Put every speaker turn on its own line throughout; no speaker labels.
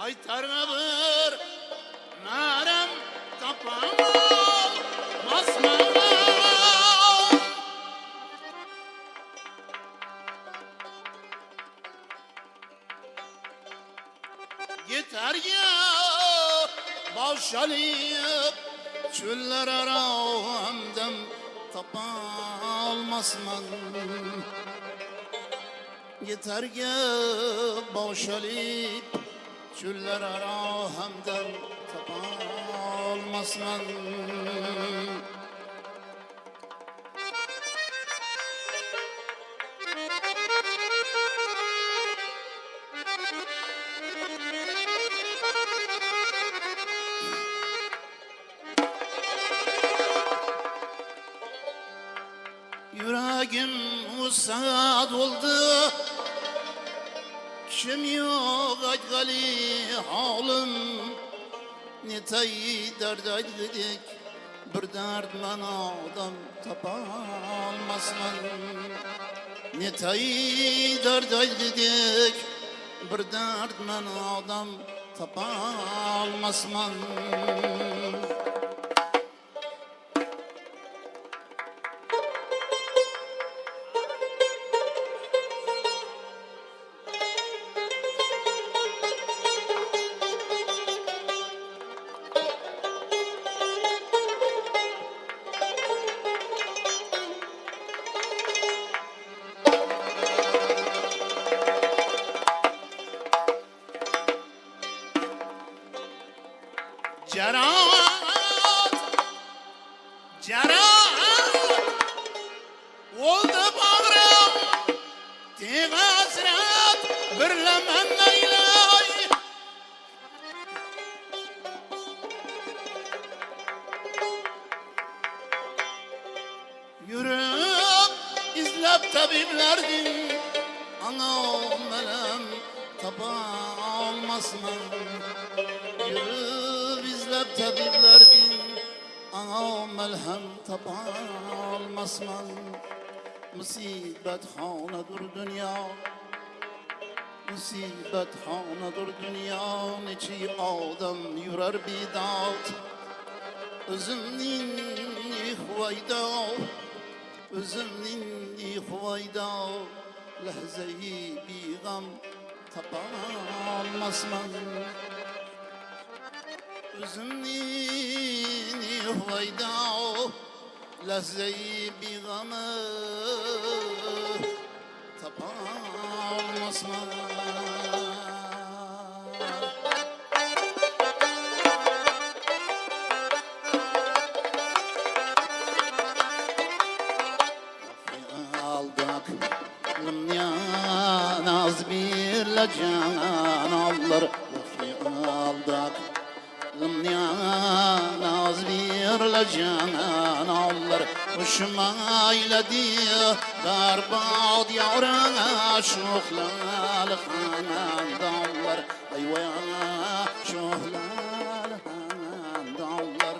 Aytarına bir narem kapama masmana Yeter ya. Boşalayıp çöller ara hamdem tapalmasman Yeter ya boşalayıp çöller ara hamdem tapalmasman Yüreğim usad oldu Kim yok acgali halim Ne tayi dert aydık Bir dert man adam tapalmasman Ne tayi dert aydık Bir dert man adam tapalmasman Yürüp izlep tabiplerdin Ana melhem tapa almasın Musibet hanedur dünya. Musibet hanedur dünya. Neçi adam yürer bidat. Özümnin ihvayda Özümnin ihvayda Lehzeyi bir gam Tapalmasman Özümnin ihvayda Lehzeyi bir gamı Tapalmasman Naz birle canan alır. Hoşuma eyledi Berbat yavrana Şuhlal hanan dallar. Eyvah şuhlal hanan dallar.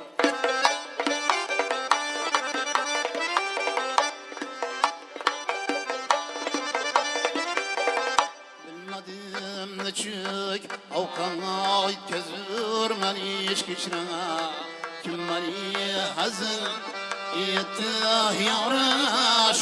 Bilmedim ne çük Avkana kezür meni iş geçire Kim meni hazın Etti yara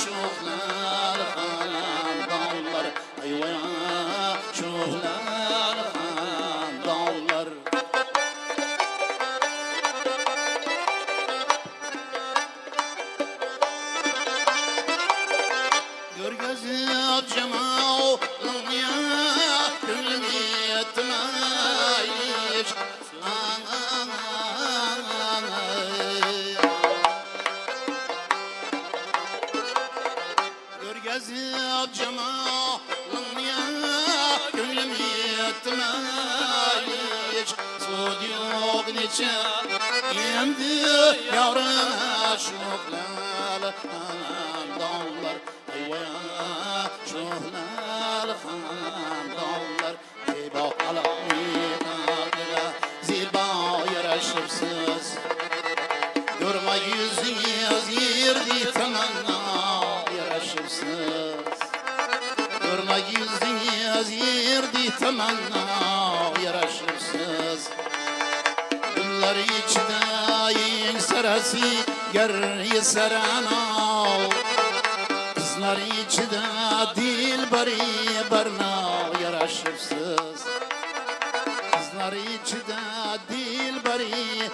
yavrum şuhlal dağlar Eyvaya şuhlal dağlar Zilba alamina zilba yaraşırsız Görme yüzünüz yerdi temenna yaraşırsız Görme yüzünüz yerdi temenna yaraşırsız yaraşırsız Güllar içinde yiyin sarası Yer sarana Kızlar içinde dilbari barna yaraşırsız. Kızlar içinde dilbari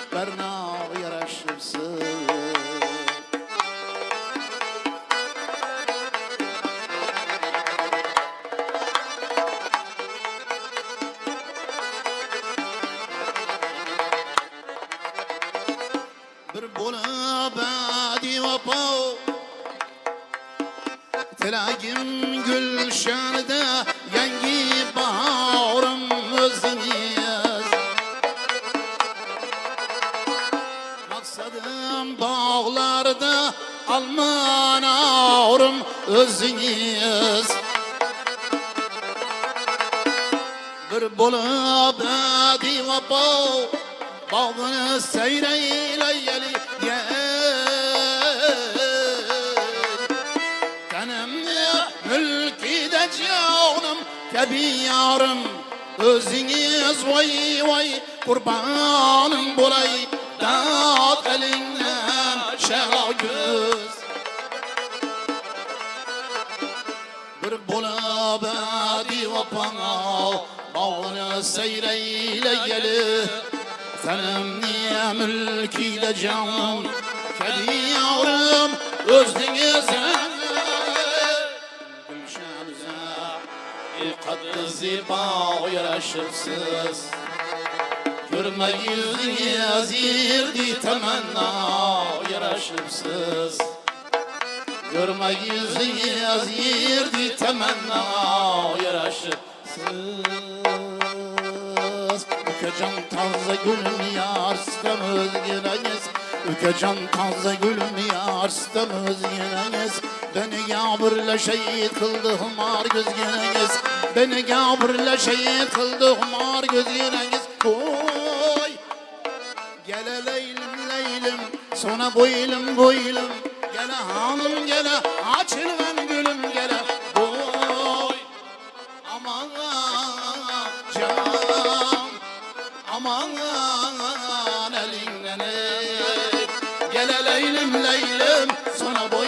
badi vapo Tilagim gülşanida yangi bahorim o'zingiz Maqsadim bog'larda almanorim o'zingiz bir bo'lib badi vapo bog'ini sayraylayali jonim kabi yorim o'zingiz voy voy qurbonim bo'lay dod qilingdan shalo ko'z bir bo'lib divopana bog'ini sayraylayali tanimni mulkida jonim kabi yorim o'zingiz qaddi zibo yarashibsiz ko'rmak yuzingiz yerdi tamanno yarashibsiz ko'rmak yuzingiz yerdi tamanno yarashibsiz ukajon toza gulim yar o'zginangiz ukajon toza gulim yar o'zginangiz beni gapirla shahid qildi humor ko'zginangiz beni gapirla shahid qildi humor ko'zginangiz oy! Gele leylim leylim Sona boylum boylum Gele hanım gele Açılgan gülüm gele Boy Aman can Aman elinden ey. Gele leylim leylim boylum boylum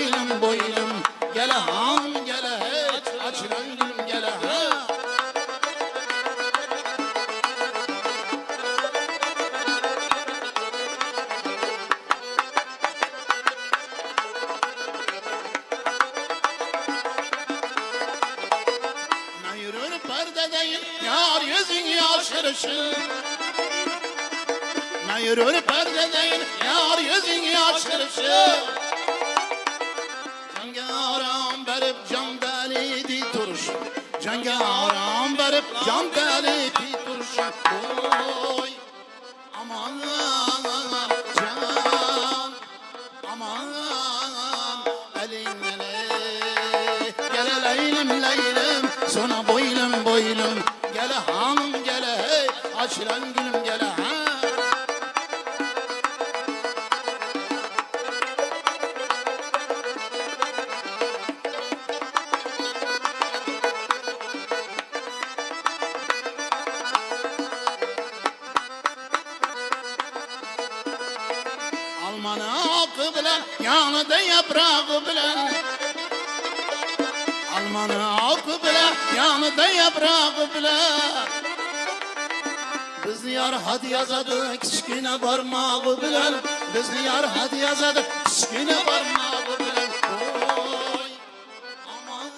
perdedeyim yar yüzün yaşırışın Ne yürür perdedeyim yar yüzün yaşırışın Cangaram berip can delidi turuş Cangaram berip can delidi turuş Oy aman can aman elinden ey. Gele leylim sonra boylum açılan gülüm gele ha. Almanı akı bilen yanında yaprağı bilen Almanı akı bilen yanında yaprağı bilen Biz yar hadi yazadı kichkina barmağı bilen Biz yar hadi yazadı kichkina barmağı bilen Oy aman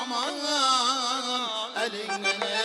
aman elinden ey.